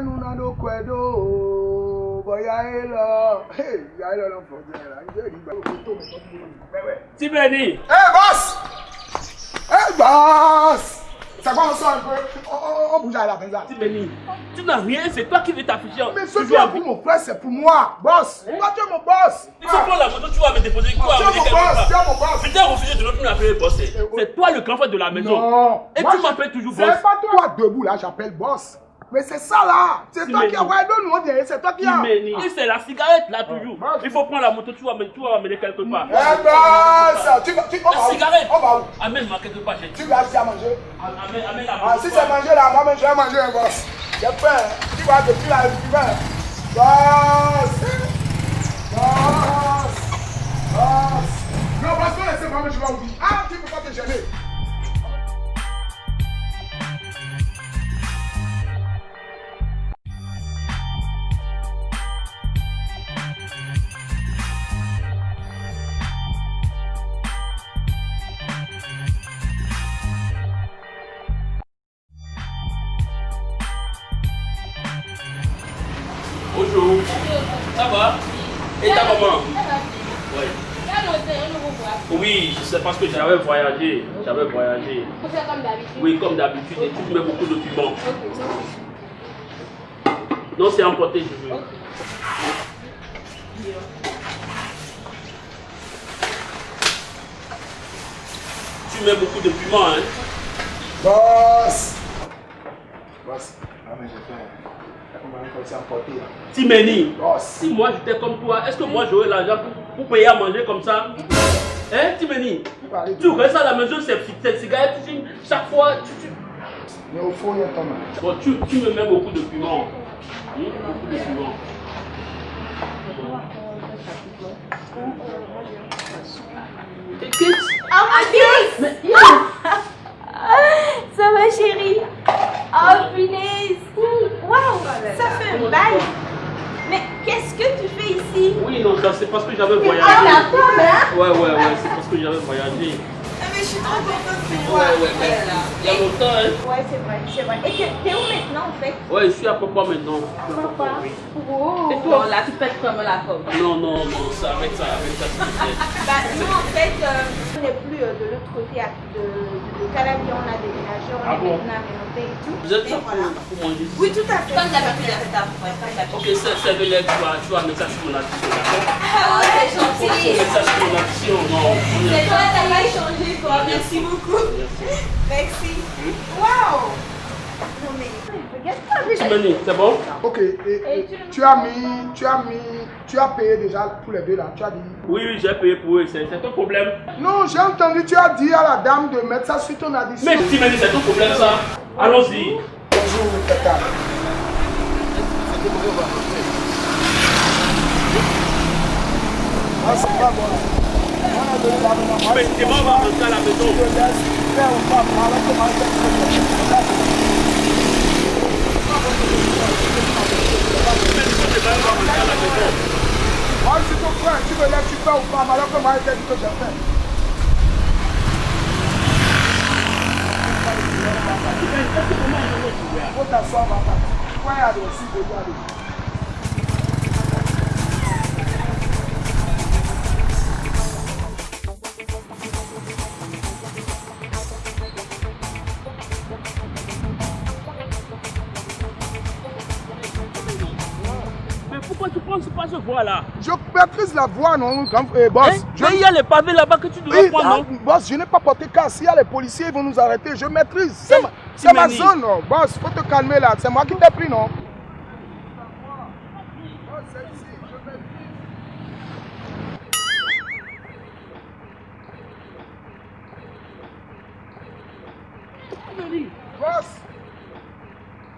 mẹ́nu náà ló kọ ẹ̀ dó bọ̀yá ẹ lọ ìyá ẹ lọ lọ fọ̀ jẹ́ ẹ̀rọ àyíjẹ́ ìgbà òkú tó mi tọ́jú mi pẹ́wẹ́. Tibeni ẹ bọ́s ẹ bọ́s sàgbọ́n sọ pé tu n'as rien c'est toi qui veux t'afficher. Mais ce avec- pour mon frère c'est pour moi. Boss. Moi tu es mon boss. Il faut prendre la moto, tu vas me déposer, vas tu es mon boss tu es mon boss. Putain, refusé de l'autre nous appeler boss. c'est- toi le grand frère de la maison. Non. Et tu je- m'appelles toujours boss. C'est pas toi debout là, j'appelle boss. Mais c'est ça là. C'est toi qui as. Ouais, donne-nous on dirait, c'est toi qui as. Et c'est la cigarette là toujours. boss. Il faut prendre la moto, tu vas vas m'amener quelque part. Eh Tu vas. Tu, on La va où? cigarette. On va où? Amène-moi quelque part. Tu vas à manger? Amène, amène la Ah, si c'est manger là, moi, je vais manger un boss. J'ai peur. Tu vas depuis là, tu vas. Boss Boss Boss Non, boss, non, laissez-moi, je vais ouvrir. Ah, tu peux pas te gêner. Ça va Et ta maman Oui. Oui, c'est parce que j'avais voyagé. J'avais voyagé. comme d'habitude. Oui, comme d'habitude, et tu mets beaucoup de piment. Non, c'est emporté, je veux. Tu mets beaucoup de piment, hein Boss Boss, ah, mais j'ai faim. Timeni, Boss si moi j'étais comme toi, est-ce que moi j'aurais l'argent pour, pour payer à manger comme ça? Hein, Timeni Tu restes à la maison, c'est c'est cigarette, tu fumes chaque fois. Tu, tu- Mais au fond, il y a ton nom. Bon, tu, tu me mets beaucoup de piment. Hum, Beaucoup de piment. Et qu'est-ce- Oh my goodness! Oui, non, ça, c'est parce que j'avais voyagé. Ah la hein? Ouais, ouais, ouais, c'est parce que j'avais voyagé. mais je suis trop contente de te Ouais, ouais, mais il y a longtemps, hein. Ouais, c'est vrai, c'est vrai. Et t'es où maintenant en fait? Ouais, je suis à Papa maintenant. Papa? Oh. Et toi là, tu pètes comme la pomme? Non, non, non, ça, avec ça, avec ça. Bah, nous en fait, euh, n'est plus euh, de l'autre côté de, de Calabi, on a déménagé, on Ah est bon maintenant rénové et tout. Vous êtes Et là pour, voilà. pour manger Oui, tout à fait. C'est. Ok, c'est de l'aide, tu vas, tu vas mettre ça sur mon d'accord? Ah, c'est gentil. mettre ça sur mon addition, non. on est- C'est toi, t'as pas changé, quoi. Merci beaucoup. Merci. Merci. Waouh. C'est bon Ok, et, Et et tu- tu as mis, tu as mis, tu as payé déjà tous les deux là, tu as dit. Oui, oui, j'ai payé pour eux, c'est ton problème. Non, j'ai entendu, tu as dit à la dame de mettre ça sur ton addition. Mais Timeni, c'est ton problème ça Allons-y. Bonjour, Tata. Ah, c'est pas bon. On a donné la maman. Mais c'est bon, on va rentrer à la maison. ọgbà òkú àmàlọ́kọ̀ máa ń tẹ́jú tó jẹ́ fẹ́. Wọ́n ta sọ àwọn àpàtà, wáyà rẹ̀ sí ìgbòho àdéhùn. Pourquoi tu prends pas ce voie là Je maîtrise la voie, non, eh, boss. Hein? je... Mais il y a les pavés là-bas que tu dois Oui, prendre, ah, non boss, je n'ai pas porté casse. S'il y a les policiers, ils vont nous arrêter. Je maîtrise. C'est ma, c'est ma zone, non. Boss, faut te calmer là. C'est moi qui t'ai pris, non Boss,